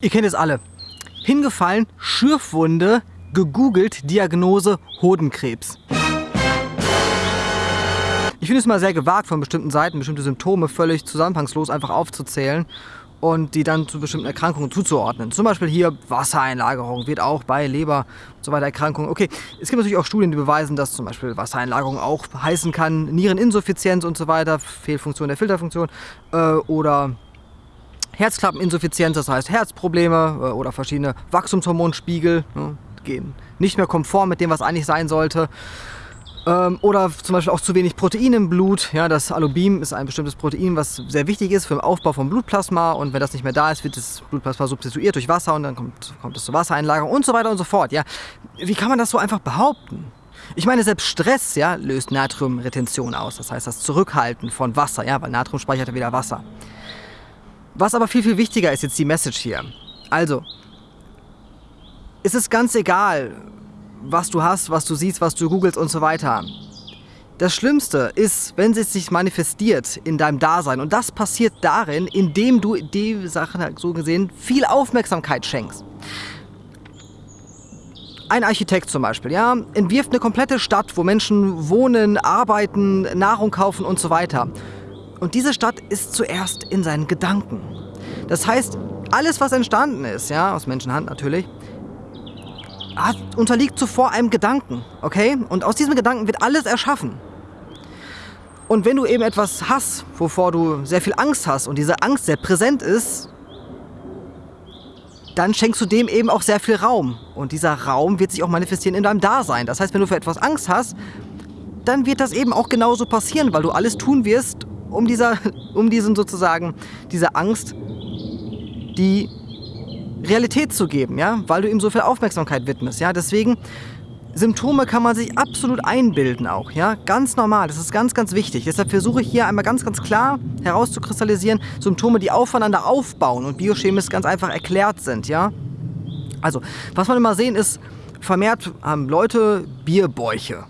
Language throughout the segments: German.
Ihr kennt es alle. Hingefallen, Schürfwunde, gegoogelt, Diagnose Hodenkrebs. Ich finde es mal sehr gewagt, von bestimmten Seiten bestimmte Symptome völlig zusammenhangslos einfach aufzuzählen und die dann zu bestimmten Erkrankungen zuzuordnen. Zum Beispiel hier Wassereinlagerung wird auch bei Leber und so weiter Erkrankungen. Okay, es gibt natürlich auch Studien, die beweisen, dass zum Beispiel Wassereinlagerung auch heißen kann Niereninsuffizienz und so weiter, Fehlfunktion der Filterfunktion äh, oder Herzklappeninsuffizienz, das heißt Herzprobleme äh, oder verschiedene Wachstumshormonspiegel ne, gehen nicht mehr konform mit dem, was eigentlich sein sollte. Ähm, oder zum Beispiel auch zu wenig Protein im Blut. Ja, das Alubin ist ein bestimmtes Protein, was sehr wichtig ist für den Aufbau von Blutplasma. Und wenn das nicht mehr da ist, wird das Blutplasma substituiert durch Wasser und dann kommt, kommt es zur Wassereinlagerung und so weiter und so fort. Ja, wie kann man das so einfach behaupten? Ich meine, selbst Stress ja, löst Natriumretention aus. Das heißt, das Zurückhalten von Wasser, ja, weil Natrium speichert ja wieder Wasser. Was aber viel, viel wichtiger ist jetzt die Message hier. Also, es ist ganz egal, was du hast, was du siehst, was du googelst und so weiter. Das Schlimmste ist, wenn es sich manifestiert in deinem Dasein. Und das passiert darin, indem du die Sachen so gesehen viel Aufmerksamkeit schenkst. Ein Architekt zum Beispiel, ja, entwirft eine komplette Stadt, wo Menschen wohnen, arbeiten, Nahrung kaufen und so weiter. Und diese Stadt ist zuerst in seinen Gedanken. Das heißt, alles, was entstanden ist, ja, aus Menschenhand natürlich, hat, unterliegt zuvor einem Gedanken, okay? Und aus diesem Gedanken wird alles erschaffen. Und wenn du eben etwas hast, wovor du sehr viel Angst hast und diese Angst sehr präsent ist, dann schenkst du dem eben auch sehr viel Raum. Und dieser Raum wird sich auch manifestieren in deinem Dasein. Das heißt, wenn du für etwas Angst hast, dann wird das eben auch genauso passieren, weil du alles tun wirst, um, dieser, um diesen sozusagen, diese Angst, die Realität zu geben, ja, weil du ihm so viel Aufmerksamkeit widmest, ja, deswegen Symptome kann man sich absolut einbilden auch, ja, ganz normal, das ist ganz, ganz wichtig. Deshalb versuche ich hier einmal ganz, ganz klar herauszukristallisieren, Symptome, die aufeinander aufbauen und biochemisch ganz einfach erklärt sind, ja. Also, was man immer sehen ist, vermehrt haben Leute Bierbäuche.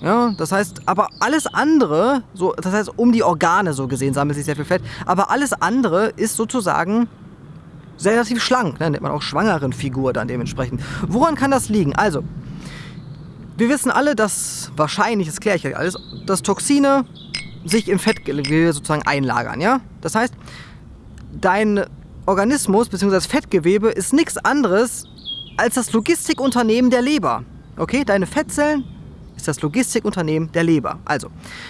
Ja, das heißt, aber alles andere, so, das heißt, um die Organe so gesehen sammelt sich sehr viel Fett, aber alles andere ist sozusagen relativ schlank, ne? nennt man auch schwangeren Figur dann dementsprechend. Woran kann das liegen? Also, wir wissen alle, dass wahrscheinlich, das kläre ich euch alles, dass Toxine sich im Fettgewebe sozusagen einlagern, ja? Das heißt, dein Organismus bzw. Fettgewebe ist nichts anderes als das Logistikunternehmen der Leber. Okay, deine Fettzellen ist das Logistikunternehmen der Leber. Also,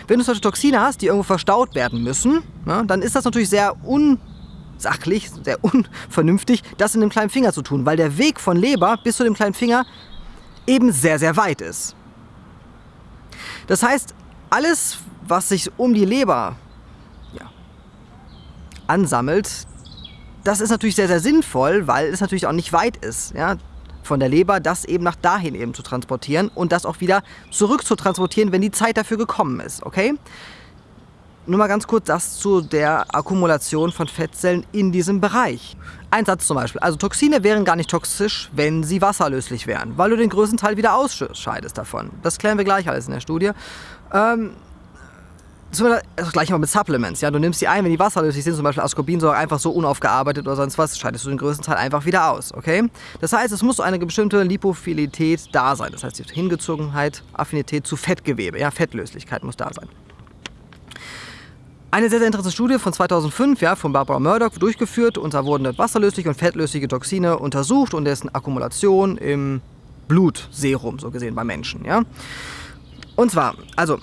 wenn du solche Toxine hast, die irgendwo verstaut werden müssen, ja, dann ist das natürlich sehr unsachlich, sehr unvernünftig, das in dem kleinen Finger zu tun, weil der Weg von Leber bis zu dem kleinen Finger eben sehr, sehr weit ist. Das heißt, alles, was sich um die Leber ja, ansammelt, das ist natürlich sehr, sehr sinnvoll, weil es natürlich auch nicht weit ist. Ja? Von der Leber, das eben nach dahin eben zu transportieren und das auch wieder zurück zu transportieren, wenn die Zeit dafür gekommen ist, okay? Nur mal ganz kurz das zu der Akkumulation von Fettzellen in diesem Bereich. Ein Satz zum Beispiel. Also Toxine wären gar nicht toxisch, wenn sie wasserlöslich wären, weil du den größten Teil wieder ausscheidest davon. Das klären wir gleich alles in der Studie. Ähm, das gleiche mal mit Supplements. Ja? Du nimmst die ein, wenn die wasserlöslich sind, zum Beispiel Ascorbinsäure, einfach so unaufgearbeitet oder sonst was, scheidest du den größten Teil einfach wieder aus. Okay? Das heißt, es muss eine bestimmte Lipophilität da sein. Das heißt, die Hingezogenheit, Affinität zu Fettgewebe. Ja? Fettlöslichkeit muss da sein. Eine sehr, sehr interessante Studie von 2005 ja, von Barbara Murdoch durchgeführt. Und da wurden wasserlösliche und fettlösliche Toxine untersucht und dessen Akkumulation im Blutserum, so gesehen, bei Menschen. Ja? Und zwar, also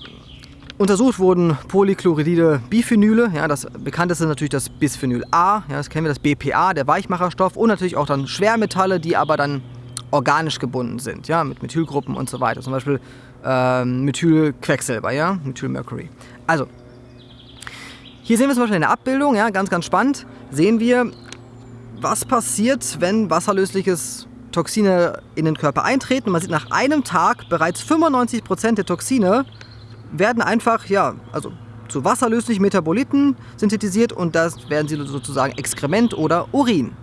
Untersucht wurden Polychloridide Biphenyle, ja, das bekannteste ist natürlich das Bisphenyl A, ja, das kennen wir, das BPA, der Weichmacherstoff und natürlich auch dann Schwermetalle, die aber dann organisch gebunden sind, ja, mit Methylgruppen und so weiter, zum Beispiel ähm, Methylquecksilber, ja, Methylmercury. Also, hier sehen wir zum Beispiel eine Abbildung, ja, ganz, ganz spannend, sehen wir, was passiert, wenn wasserlösliches Toxine in den Körper eintreten. Man sieht nach einem Tag bereits 95% der Toxine werden einfach, ja, also zu wasserlöslichen Metaboliten synthetisiert und das werden sie sozusagen Exkrement oder Urin.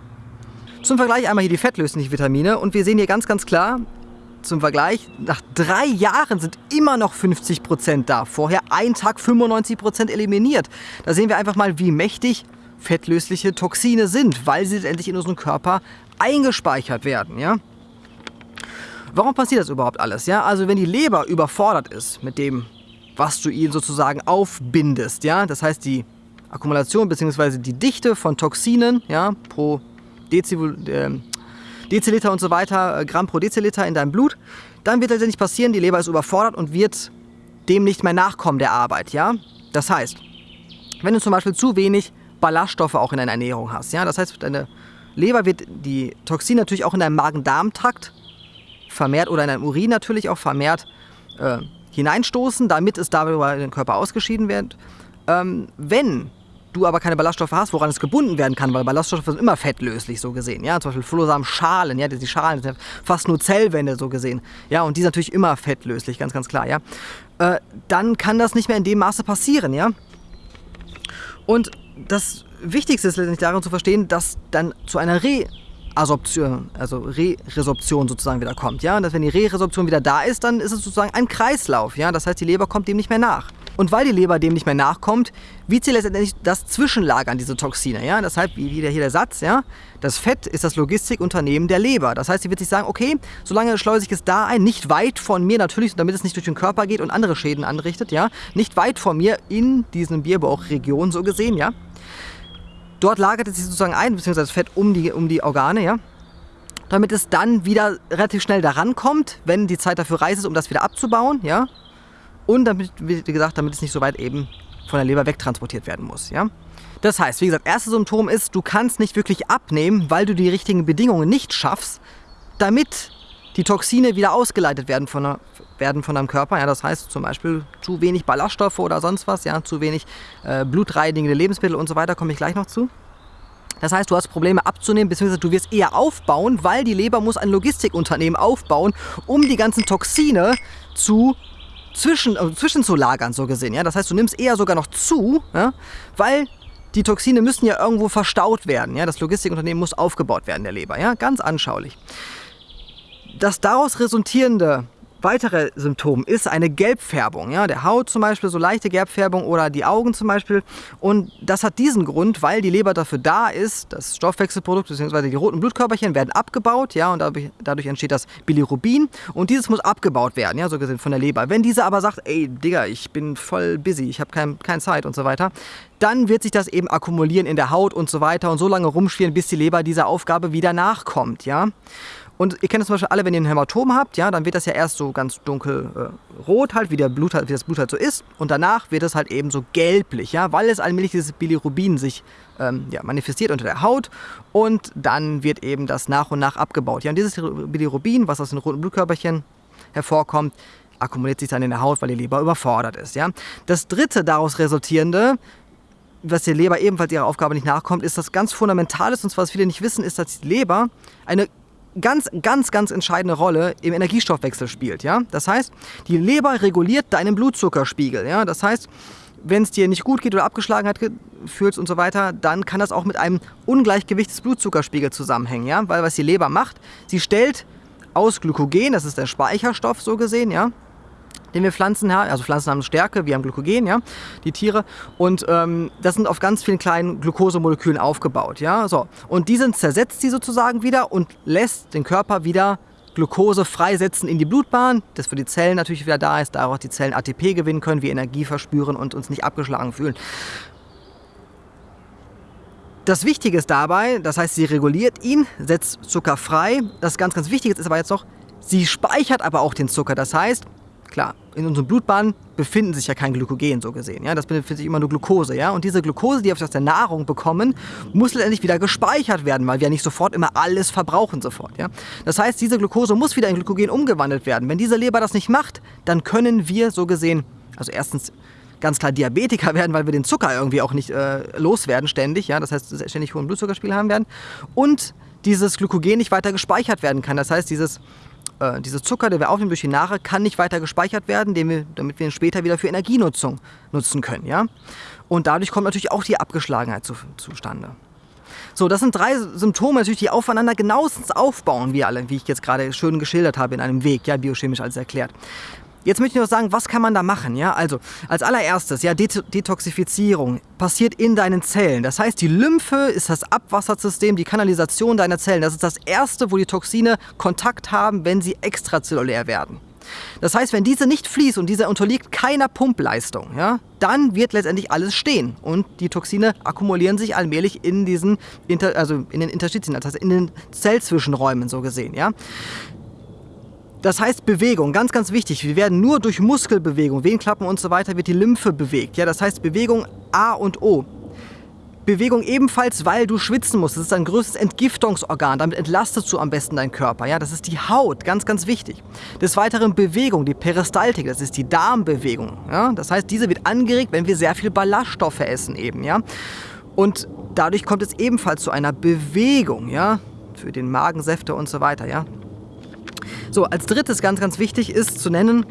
Zum Vergleich einmal hier die fettlöslichen Vitamine und wir sehen hier ganz, ganz klar, zum Vergleich, nach drei Jahren sind immer noch 50% da. Vorher ein Tag 95% eliminiert. Da sehen wir einfach mal, wie mächtig fettlösliche Toxine sind, weil sie letztendlich in unserem Körper eingespeichert werden. Ja? Warum passiert das überhaupt alles? Ja? Also wenn die Leber überfordert ist mit dem, was du ihnen sozusagen aufbindest, ja? das heißt die Akkumulation bzw. die Dichte von Toxinen ja, pro Dezibel, äh, Deziliter und so weiter, äh, Gramm pro Deziliter in deinem Blut, dann wird letztendlich passieren, die Leber ist überfordert und wird dem nicht mehr nachkommen der Arbeit. Ja? Das heißt, wenn du zum Beispiel zu wenig Ballaststoffe auch in deiner Ernährung hast, ja, das heißt, deine Leber wird die Toxine natürlich auch in deinem Magen-Darm-Trakt vermehrt oder in deinem Urin natürlich auch vermehrt äh, hineinstoßen, damit es darüber in den Körper ausgeschieden wird. Ähm, wenn du aber keine Ballaststoffe hast, woran es gebunden werden kann, weil Ballaststoffe sind immer fettlöslich so gesehen, ja, zum Beispiel Flohsamenschalen, ja, die Schalen sind fast nur Zellwände so gesehen, ja, und die sind natürlich immer fettlöslich, ganz, ganz klar, ja, äh, dann kann das nicht mehr in dem Maße passieren, ja. Und das Wichtigste ist letztendlich darin zu verstehen, dass dann zu einer Reabsorption, also Re-Resorption sozusagen wieder kommt, ja, und dass wenn die Re-Resorption wieder da ist, dann ist es sozusagen ein Kreislauf, ja, das heißt, die Leber kommt dem nicht mehr nach. Und weil die Leber dem nicht mehr nachkommt, wird sie letztendlich das Zwischenlagern, diese Toxine. Ja? Deshalb, wie hier der Satz, ja? das Fett ist das Logistikunternehmen der Leber. Das heißt, sie wird sich sagen, okay, solange schleuse ich es da ein, nicht weit von mir natürlich, damit es nicht durch den Körper geht und andere Schäden anrichtet, ja, nicht weit von mir in diesen Bierbauchregion so gesehen, ja. Dort lagert es sich sozusagen ein, beziehungsweise das Fett um die, um die Organe, ja damit es dann wieder relativ schnell daran kommt, wenn die Zeit dafür reif ist, um das wieder abzubauen, ja, und damit, wie gesagt, damit es nicht so weit eben von der Leber wegtransportiert werden muss. Ja? Das heißt, wie gesagt, erstes Symptom ist, du kannst nicht wirklich abnehmen, weil du die richtigen Bedingungen nicht schaffst, damit die Toxine wieder ausgeleitet werden von, der, werden von deinem Körper. Ja, das heißt zum Beispiel zu wenig Ballaststoffe oder sonst was, ja, zu wenig äh, blutreinigende Lebensmittel und so weiter, komme ich gleich noch zu. Das heißt, du hast Probleme abzunehmen, beziehungsweise du wirst eher aufbauen, weil die Leber muss ein Logistikunternehmen aufbauen, um die ganzen Toxine zu zwischen, äh, zwischenzulagern, so gesehen. Ja? Das heißt, du nimmst eher sogar noch zu, ja? weil die Toxine müssen ja irgendwo verstaut werden. Ja? Das Logistikunternehmen muss aufgebaut werden, der Leber. Ja? Ganz anschaulich. Das daraus resultierende weitere Symptom ist eine Gelbfärbung. Ja? Der Haut zum Beispiel, so leichte Gelbfärbung oder die Augen zum Beispiel. Und das hat diesen Grund, weil die Leber dafür da ist, das Stoffwechselprodukt bzw. die roten Blutkörperchen werden abgebaut ja? und dadurch, dadurch, entsteht das Bilirubin und dieses muss abgebaut werden, ja? so gesehen von der Leber. Wenn diese aber sagt, ey Digga, ich bin voll busy, ich habe kein, keine Zeit und so weiter, dann wird sich das eben akkumulieren in der Haut und so weiter und so lange rumschwirren, bis die Leber dieser Aufgabe wieder nachkommt. Ja? Und ihr kennt das zum Beispiel alle, wenn ihr ein Hämatom habt, ja, dann wird das ja erst so ganz dunkelrot äh, halt, wie, der Blut, halt, wie das Blut halt so ist. Und danach wird es halt eben so gelblich, ja, weil es allmählich dieses Bilirubin sich ähm, ja, manifestiert unter der Haut. Und dann wird eben das nach und nach abgebaut. Ja, und dieses Bilirubin, was aus den roten Blutkörperchen hervorkommt, akkumuliert sich dann in der Haut, weil die Leber überfordert ist. Ja? Das dritte daraus resultierende was der Leber ebenfalls ihrer Aufgabe nicht nachkommt, ist das ganz Fundamentales, und zwar was viele nicht wissen, ist, dass die Leber eine ganz, ganz, ganz entscheidende Rolle im Energiestoffwechsel spielt. Ja? Das heißt, die Leber reguliert deinen Blutzuckerspiegel. Ja? Das heißt, wenn es dir nicht gut geht oder Abgeschlagenheit fühlst und so weiter, dann kann das auch mit einem Ungleichgewicht des Blutzuckerspiegels zusammenhängen. Ja? Weil was die Leber macht, sie stellt aus Glykogen, das ist der Speicherstoff so gesehen, ja, den wir Pflanzen haben. Also Pflanzen haben Stärke, wir haben Glykogen, ja, die Tiere. Und ähm, das sind auf ganz vielen kleinen Glukosemolekülen aufgebaut, ja. So. Und die zersetzt die sozusagen wieder und lässt den Körper wieder Glucose freisetzen in die Blutbahn, das für die Zellen natürlich wieder da ist, da auch die Zellen ATP gewinnen können, wir Energie verspüren und uns nicht abgeschlagen fühlen. Das Wichtige ist dabei, das heißt, sie reguliert ihn, setzt Zucker frei. Das ganz, ganz Wichtige ist aber jetzt noch, sie speichert aber auch den Zucker. Das heißt, Klar, in unseren Blutbahnen befinden sich ja kein Glykogen so gesehen. Ja? Das befindet sich immer nur Glucose. Ja? Und diese Glucose, die wir aus der Nahrung bekommen, muss letztendlich wieder gespeichert werden, weil wir ja nicht sofort immer alles verbrauchen sofort. Ja? Das heißt, diese Glucose muss wieder in Glykogen umgewandelt werden. Wenn diese Leber das nicht macht, dann können wir so gesehen, also erstens ganz klar Diabetiker werden, weil wir den Zucker irgendwie auch nicht äh, loswerden ständig. Ja? Das heißt, ständig hohen Blutzuckerspiegel haben werden. Und dieses Glykogen nicht weiter gespeichert werden kann. Das heißt, dieses äh, dieser Zucker, den wir aufnehmen durch die Nahrung, kann nicht weiter gespeichert werden, wir, damit wir ihn später wieder für Energienutzung nutzen können. Ja? Und dadurch kommt natürlich auch die Abgeschlagenheit zu, zustande. So, das sind drei Symptome, natürlich, die aufeinander genauestens aufbauen, wie alle, wie ich jetzt gerade schön geschildert habe in einem Weg, ja, biochemisch alles erklärt. Jetzt möchte ich noch sagen, was kann man da machen? Ja, also als allererstes, ja, Det Detoxifizierung passiert in deinen Zellen. Das heißt, die Lymphe ist das Abwassersystem, die Kanalisation deiner Zellen. Das ist das erste, wo die Toxine Kontakt haben, wenn sie extrazellulär werden. Das heißt, wenn diese nicht fließt und diese unterliegt keiner Pumpleistung, ja, dann wird letztendlich alles stehen und die Toxine akkumulieren sich allmählich in diesen, Inter also in den Interstitien, das heißt in den Zellzwischenräumen so gesehen, ja. Das heißt Bewegung, ganz, ganz wichtig. Wir werden nur durch Muskelbewegung, Venenklappen und so weiter, wird die Lymphe bewegt. Ja, das heißt Bewegung A und O. Bewegung ebenfalls, weil du schwitzen musst. Das ist dein größtes Entgiftungsorgan. Damit entlastest du am besten deinen Körper. Ja, das ist die Haut, ganz, ganz wichtig. Des Weiteren Bewegung, die Peristaltik, das ist die Darmbewegung. Ja, das heißt, diese wird angeregt, wenn wir sehr viel Ballaststoffe essen eben. Ja, und dadurch kommt es ebenfalls zu einer Bewegung. Ja, für den Magensäfte und so weiter. Ja, so, als drittes ganz, ganz wichtig ist zu nennen,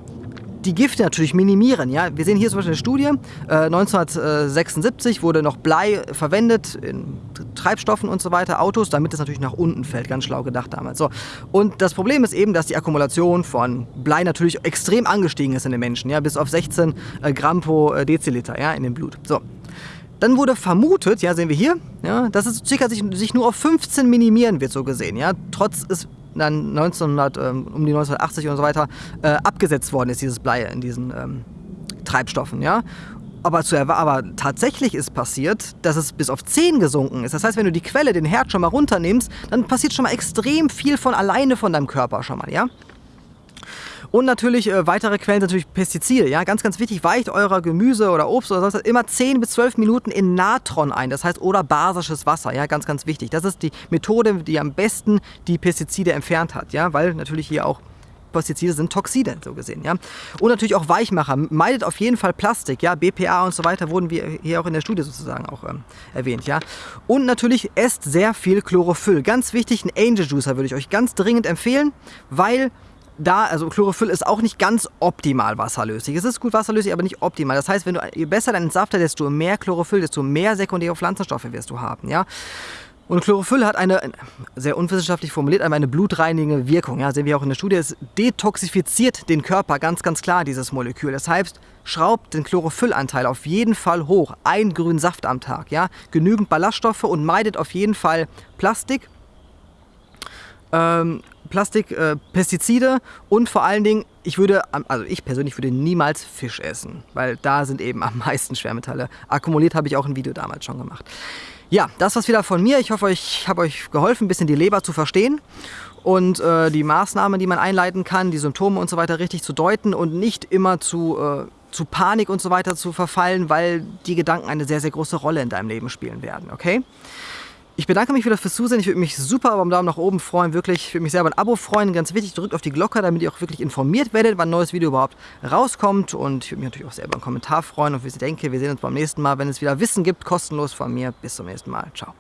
die Gifte natürlich minimieren. Ja? Wir sehen hier zum Beispiel eine Studie, äh, 1976 wurde noch Blei verwendet in Treibstoffen und so weiter, Autos, damit es natürlich nach unten fällt. Ganz schlau gedacht damals. So. Und das Problem ist eben, dass die Akkumulation von Blei natürlich extrem angestiegen ist in den Menschen, ja? bis auf 16 äh, Gramm pro äh, Deziliter ja? in dem Blut. So. Dann wurde vermutet, ja, sehen wir hier, ja, dass es circa sich, sich nur auf 15 minimieren wird, so gesehen. Ja, trotz es dann 1900, ähm, um die 1980 und so weiter äh, abgesetzt worden ist, dieses Blei in diesen ähm, Treibstoffen. Ja? Aber, zu, aber tatsächlich ist passiert, dass es bis auf 10 gesunken ist. Das heißt, wenn du die Quelle, den Herd schon mal runternimmst, dann passiert schon mal extrem viel von alleine von deinem Körper schon mal. Ja? Und natürlich äh, weitere Quellen sind natürlich Pestizide. Ja? Ganz, ganz wichtig, weicht eurer Gemüse oder Obst oder sonst immer 10 bis 12 Minuten in Natron ein. Das heißt, oder basisches Wasser. Ja? Ganz, ganz wichtig. Das ist die Methode, die am besten die Pestizide entfernt hat. Ja? Weil natürlich hier auch Pestizide sind Toxide, so gesehen. Ja? Und natürlich auch Weichmacher. Meidet auf jeden Fall Plastik, ja? BPA und so weiter wurden wir hier auch in der Studie sozusagen auch ähm, erwähnt. Ja? Und natürlich esst sehr viel Chlorophyll. Ganz wichtig, ein Angel Juicer würde ich euch ganz dringend empfehlen, weil da, also Chlorophyll ist auch nicht ganz optimal wasserlöslich. Es ist gut wasserlöslich, aber nicht optimal. Das heißt, wenn du, je besser deinen Saft desto mehr Chlorophyll, desto mehr sekundäre Pflanzenstoffe wirst du haben. Ja? Und Chlorophyll hat eine, sehr unwissenschaftlich formuliert, eine blutreinigende Wirkung. Ja, sehen wir auch in der Studie. Es detoxifiziert den Körper ganz, ganz klar, dieses Molekül. Das heißt, schraubt den Chlorophyllanteil auf jeden Fall hoch. Ein grünen Saft am Tag. Ja? Genügend Ballaststoffe und meidet auf jeden Fall Plastik. Ähm, Plastik, äh, Pestizide und vor allen Dingen, ich würde, also ich persönlich würde niemals Fisch essen, weil da sind eben am meisten Schwermetalle. Akkumuliert habe ich auch ein Video damals schon gemacht. Ja, das war's wieder von mir. Ich hoffe, ich habe euch geholfen, ein bisschen die Leber zu verstehen und äh, die Maßnahmen, die man einleiten kann, die Symptome und so weiter richtig zu deuten und nicht immer zu, äh, zu Panik und so weiter zu verfallen, weil die Gedanken eine sehr, sehr große Rolle in deinem Leben spielen werden, okay? Ich bedanke mich wieder fürs Zusehen. Ich würde mich super über einen Daumen nach oben freuen. Wirklich, ich würde mich sehr über ein Abo freuen. Ganz wichtig, drückt auf die Glocke, damit ihr auch wirklich informiert werdet, wann ein neues Video überhaupt rauskommt. Und ich würde mich natürlich auch sehr über einen Kommentar freuen. Und wie ich denke, wir sehen uns beim nächsten Mal, wenn es wieder Wissen gibt, kostenlos von mir. Bis zum nächsten Mal. Ciao.